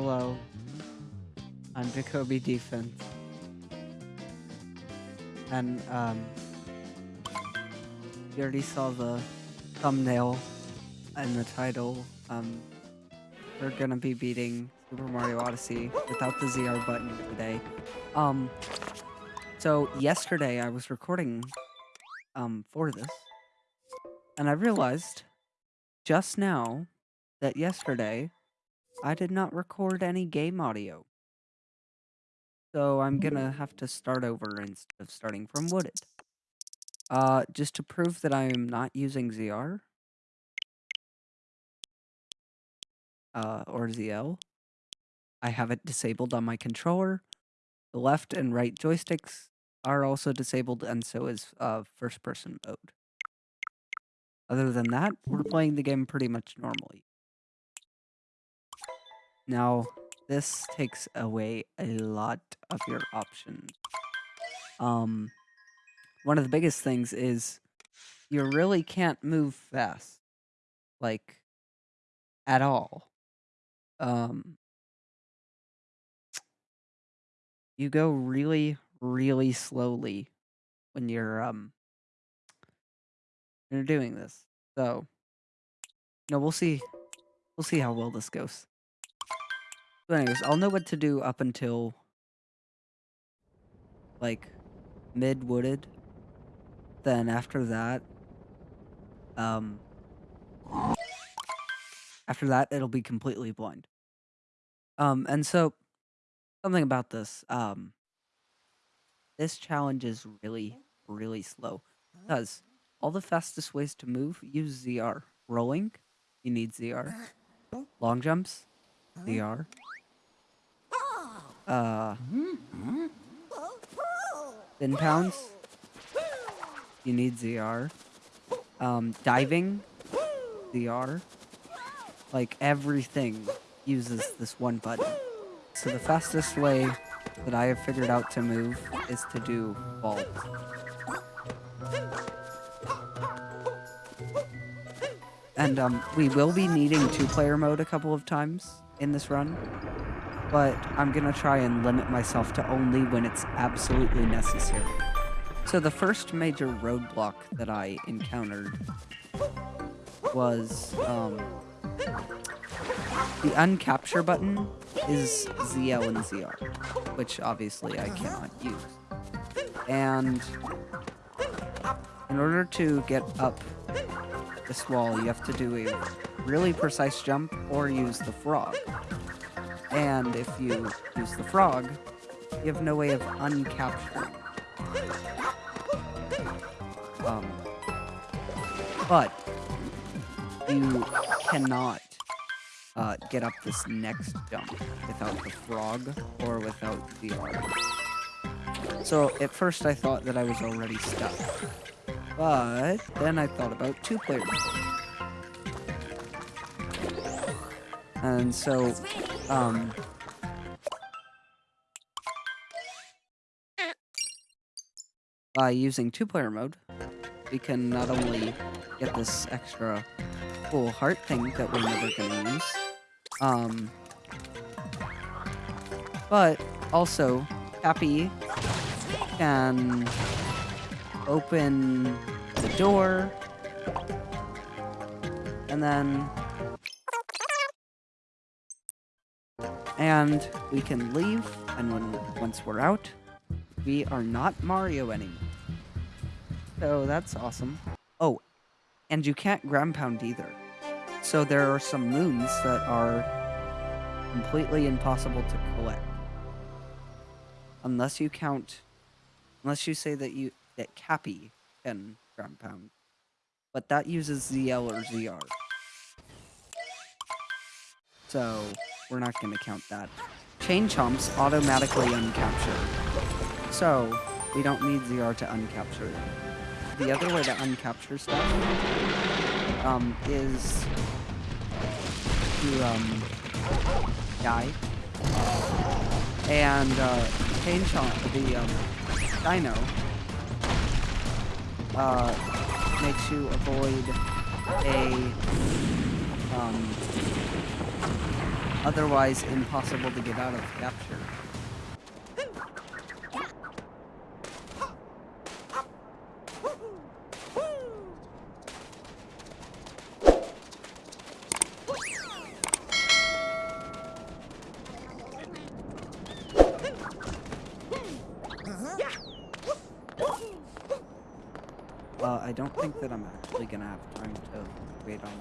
Hello. I'm Jacoby Defense. And, um, you already saw the thumbnail and the title. Um, we're gonna be beating Super Mario Odyssey without the ZR button today. Um, so yesterday I was recording, um, for this, and I realized just now that yesterday I did not record any game audio. So I'm gonna have to start over instead of starting from Wooded. Uh, just to prove that I am not using ZR. Uh, or ZL. I have it disabled on my controller. The left and right joysticks are also disabled, and so is uh, first person mode. Other than that, we're playing the game pretty much normally. Now, this takes away a lot of your options. Um, one of the biggest things is you really can't move fast, like at all. Um, you go really, really slowly when you're um when you're doing this. So, no, we'll see. We'll see how well this goes. But anyways, I'll know what to do up until like mid wooded. Then after that, um, after that it'll be completely blind. Um, and so something about this, um, this challenge is really, really slow because all the fastest ways to move use ZR. Rolling, you need ZR. Long jumps, ZR. Uh, spin pounds, you need ZR. Um, diving, ZR. Like everything uses this one button. So the fastest way that I have figured out to move is to do vault. And um, we will be needing two-player mode a couple of times in this run, but I'm gonna try and limit myself to only when it's absolutely necessary. So the first major roadblock that I encountered was um, the uncapture button is ZL and ZR, which obviously I cannot use. And in order to get up this wall, you have to do a really precise jump or use the frog. And if you use the frog, you have no way of uncapturing. Um, but you cannot uh, get up this next jump without the frog or without the arm. So at first I thought that I was already stuck. But then I thought about two players. And so, um, by using two-player mode, we can not only get this extra cool heart thing that we're never gonna use, um, but also Cappy can open the door and then and we can leave and when once we're out we are not Mario anymore. So that's awesome. Oh, and you can't ground pound either. So there are some moons that are completely impossible to collect. Unless you count unless you say that you that Cappy can ground pound. But that uses ZL or ZR. So we're not gonna count that. Chain chomps automatically uncapture. So we don't need ZR to uncapture them. The other way to uncapture stuff um, is to um, die. And uh, Chain Chomp, the um, Dino, uh, makes you avoid a um, otherwise impossible to get out of capture. Uh, I don't think that I'm actually gonna have time to wait on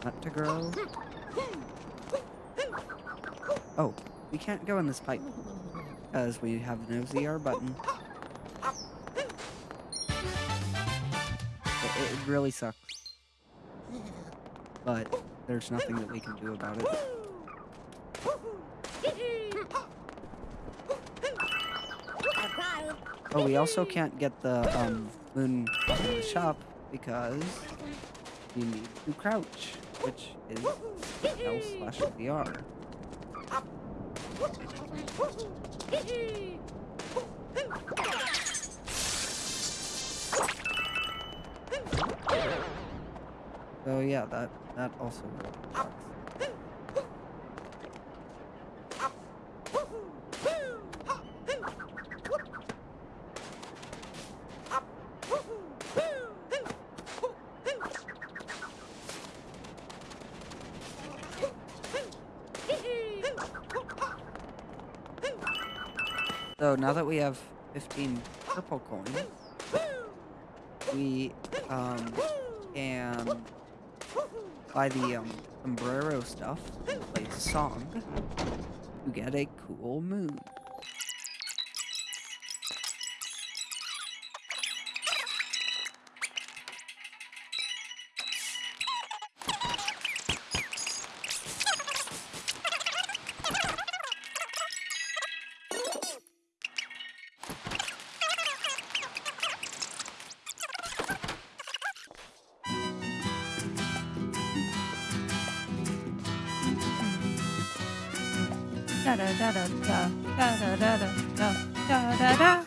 that to grow. Oh, we can't go in this pipe because we have no ZR button. It, it really sucks. But there's nothing that we can do about it. Oh, we also can't get the um, moon in the shop because you need to crouch, which is L slash ZR. So yeah, that that also really now that we have 15 purple coins, we um, can buy the um, sombrero stuff play a song to get a cool moon. Da da da da da da da da da da da da.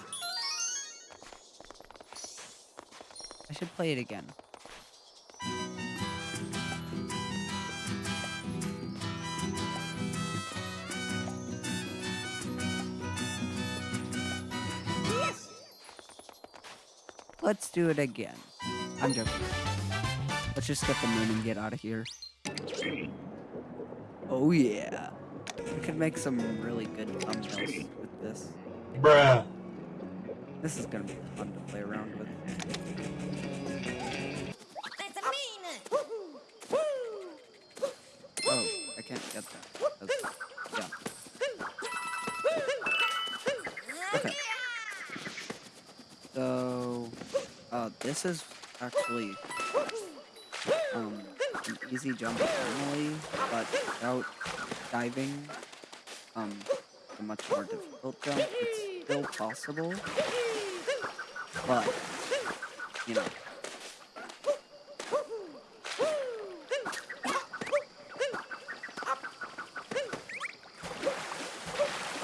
I should play it again. Let's do it again. I'm joking. Let's just get the moon and get out of here. Oh yeah. We could make some really good thumbnails with this. Bruh. This is gonna be fun to play around with. That's a mean. Oh, I can't get that. That's- yeah. Okay. So, uh, this is actually um an easy jump normally, but without diving, um, a much more difficult jump. It's still possible, but you know.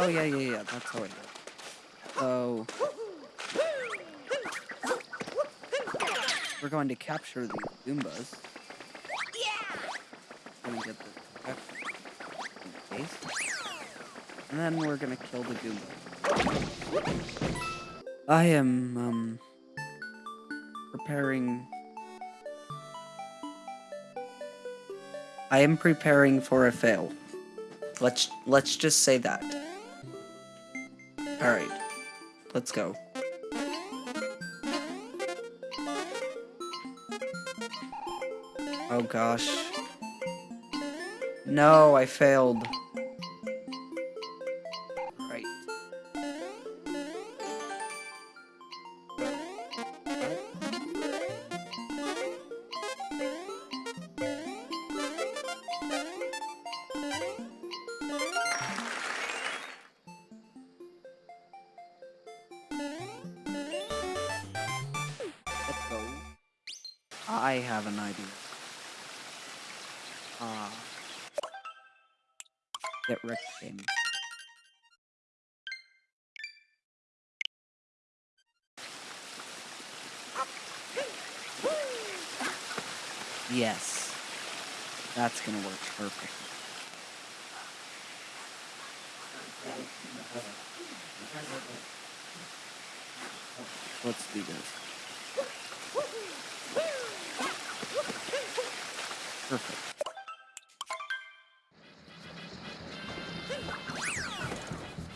Oh yeah, yeah, yeah. That's how I do it. So we're going to capture the Goombas. Gonna get the effect in the face. And then we're gonna kill the Goomba. I am um preparing I am preparing for a fail. Let's let's just say that. Alright. Let's go. Oh gosh. No, I failed. Have an idea. Ah. Get wrecked game. Yes. That's gonna work perfect. Let's do this. Perfect.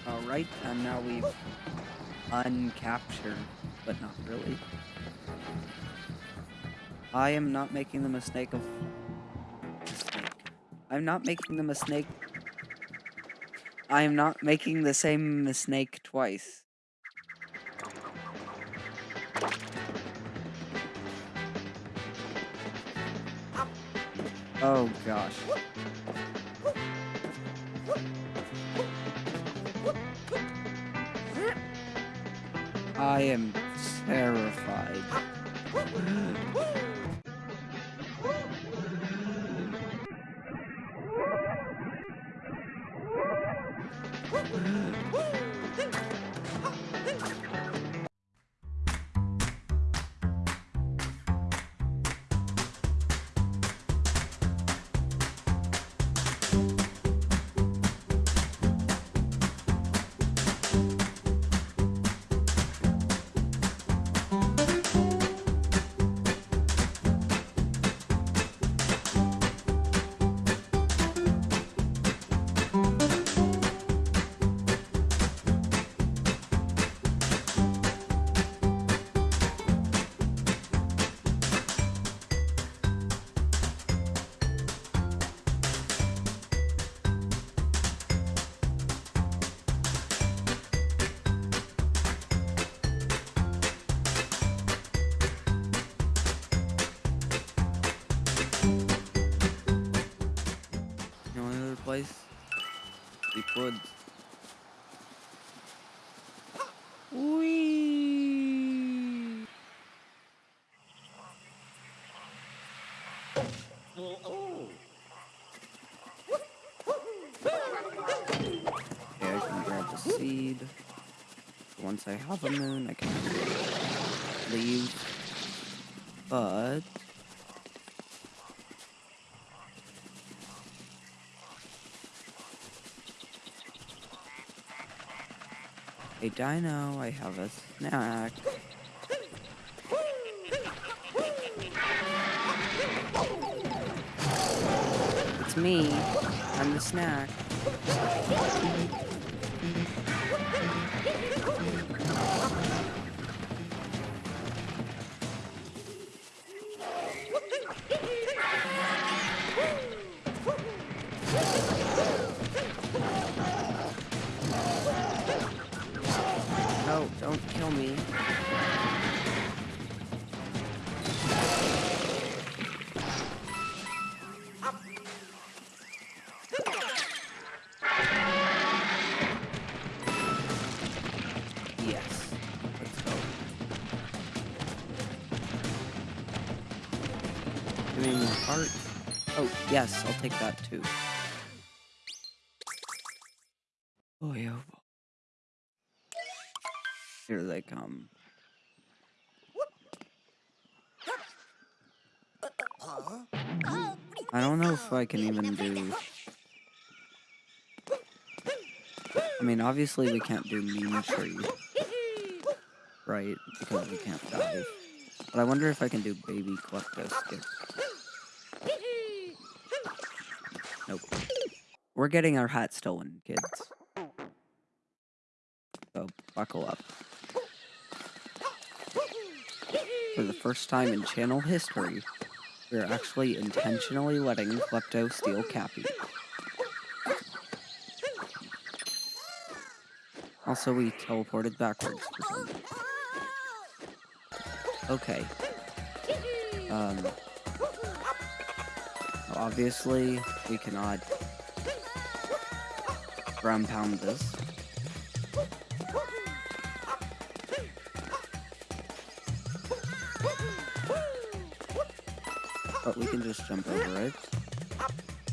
Alright, and now we've uncaptured, but not really. I am not making the mistake of mistake. I'm not making the mistake. I am not making the same mistake twice. Oh gosh. I am terrified. The only other place? Deep woods. Whee! Okay, I can grab the seed. Once I have a moon, I can leave. But a dino, I have a snack. It's me. I'm the snack. Don't kill me. Yes. Let's go. Give me heart. Oh, yes, I'll take that too. Here they come. I don't know if I can even do. I mean, obviously we can't do tree, right? Because we can't dive. But I wonder if I can do baby klepto skip. Nope. We're getting our hat stolen, kids. So buckle up. For the first time in channel history, we're actually intentionally letting Klepto steal Cappy. Also, we teleported backwards. Okay. Um. Obviously, we cannot ground pound this. But we can just jump over it.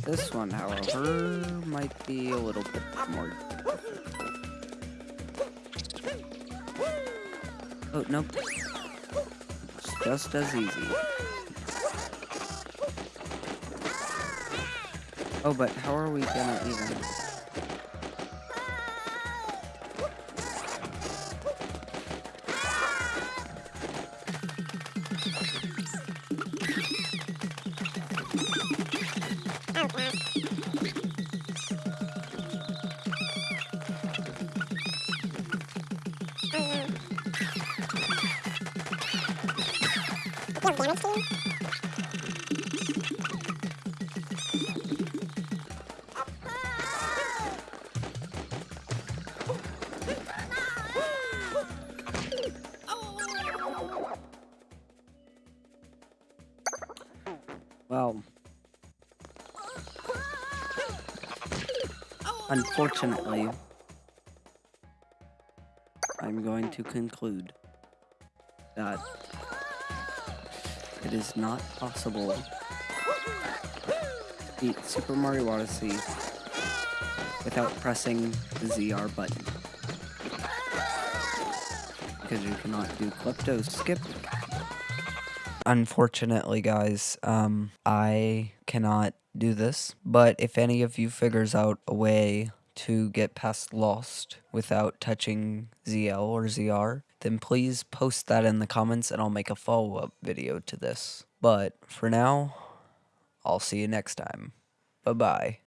This one, however, might be a little bit more difficult. Oh, nope. It's just as easy. Oh, but how are we gonna even? Well, unfortunately, I'm going to conclude that it is not possible to beat Super Mario Odyssey without pressing the ZR button. Because you cannot do Klepto Skip Unfortunately, guys, um, I cannot do this. But if any of you figures out a way to get past Lost without touching ZL or ZR, then please post that in the comments and I'll make a follow up video to this. But for now, I'll see you next time. Bye bye.